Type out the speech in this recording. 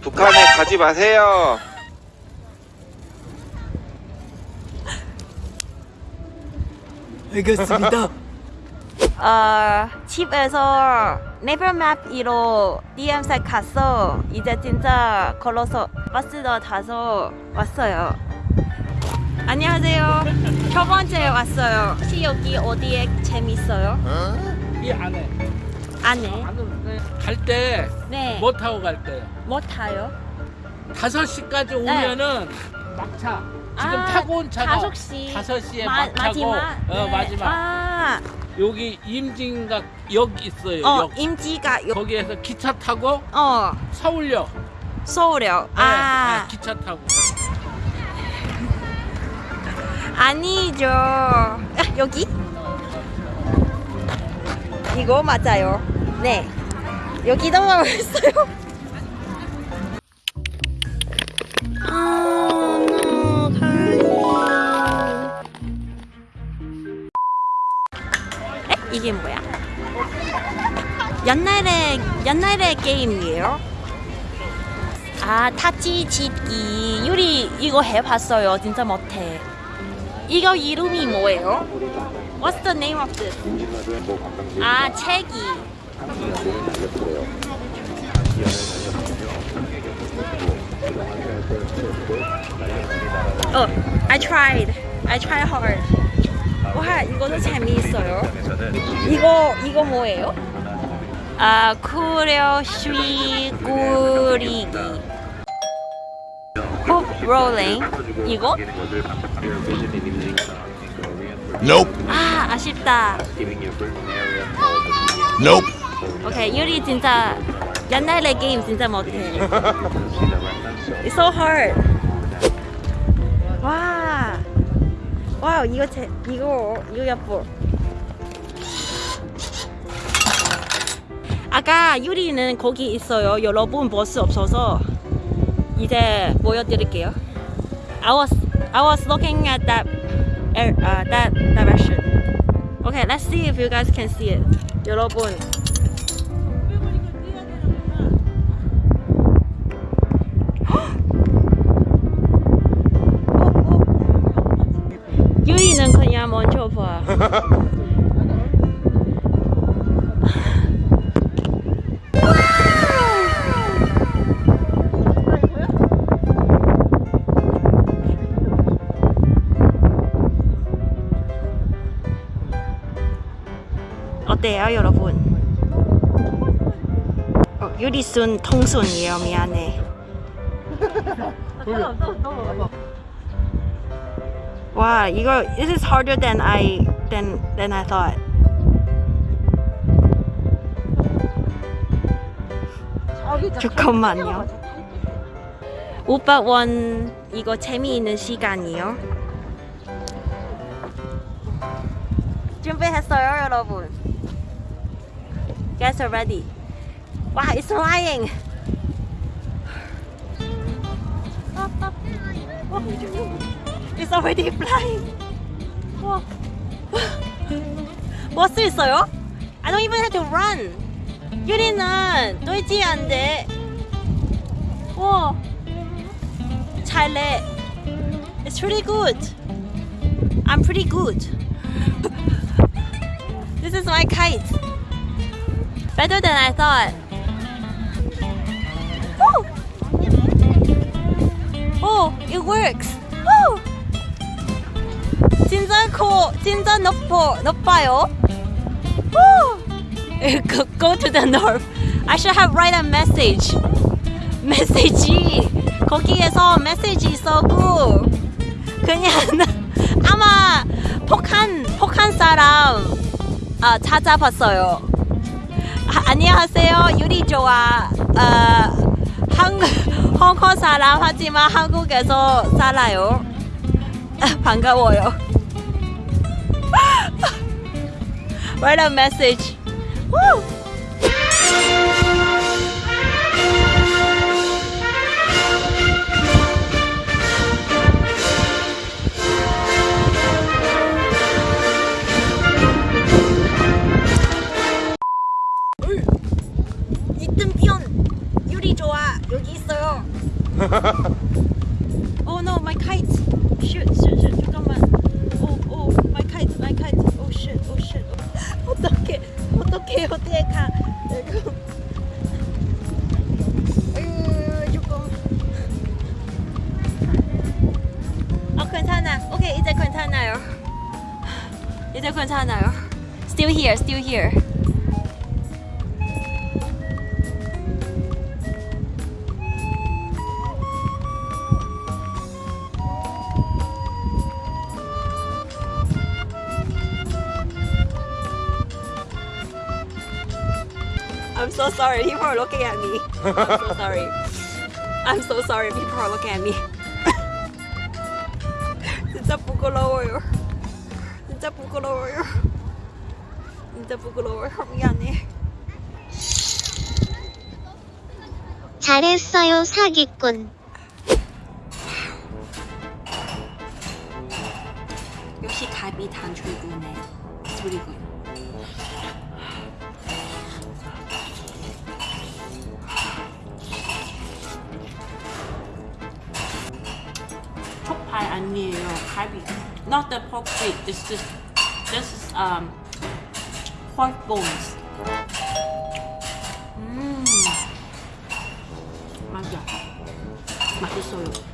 북한에 가지 마세요. 알겠습니다. 어, 집에서 네버맵으로 DMZ 갔어. 이제 진짜 걸어서 버스도 타서 왔어요. 안녕하세요. 첫 번째 왔어요. 혹시 여기 어디에 재밌어요? 이 안에 안에? 갈때 네. 뭐 타고 갈 거예요? 뭐 타요? 5시까지 오면은 막차 지금 아, 타고 온 차가 다섯 시. 5시에 마, 막차고 마지막? 어, 네. 마지막 아, 여기 임진각 역 있어요 어, 역 임지가 요, 거기에서 기차 타고 어, 서울역 서울역. 네, 아, 네, 기차 타고 아니죠. 아, 여기? 이거 맞아요. 네. 여기도 있어요. 아, 에? 이게 뭐야? 옛날에 옛날에 게임이에요. 아 타치 짓기 유리 이거 해봤어요. 진짜 못해. 이거 이름이 뭐예요? What's the name of this? 아 책이. 어, I tried. I tried hard. 와, 이거도 재미있어요. 이거 이거 뭐예요? 아, 쿠려 쉬 꾸리기. 훅 롤링. 이거? Nope. 아, 아쉽다. Nope. 오케이, 유리 진짜 옛날에 게임 진짜 못해. It's so hard. 와, 와 이거 제 이거 이거 예뻐. 아까 유리는 거기 있어요. 여러분 볼수 없어서 이제 보여드릴게요. I was I was looking at that uh, that direction. Okay, let's see if you guys can see it. 여러분. 봐. 어때요, 여러분? 어, 유리순 통순이에요, 미안해. 와, 이거 this is harder than I than than I thought. 잠깐만요. 오빠 원 이거 재미있는 시간이요. 준비했어요, 여러분. Guys are ready. 와, it's flying. It's already flying. 와. 볼수 있어요? I don't even have to run. 유리는 뛰지 안 돼. 와. 잘래. It's pretty good. I'm pretty good. this is my kite. Better than I thought. Oh, oh it works. 진짜 코, 진짜 높어, 높아요. Go, go to the north. I should have write a message. 메시지 거기에서 메시지 써고 그냥 아마 폭한 폭한 사람 아, 찾아봤어요. 아, 안녕하세요 유리 좋아. 아, 한 홍콩 사람 하지만 한국에서 살아요. 아, 반가워요. Write a message. Woo! 여기 있어요. oh no, my kite. Shoot, shoot, 괜찮아요. 이제 괜찮아요. Still here, still here. I'm so sorry. People are looking at me. I'm so sorry. I'm so sorry. People are looking at me. 진짜 부끄러워요. 진짜 부끄러워요. 진짜 부끄러워요. 미안해. 잘했어요 사기꾼. 역시 갈비 단출구네. 소리군. 촉발 아니에요. 갈비. Not the pork feet. This is this is um pork bones. 음. 맛있어. 맛있어요.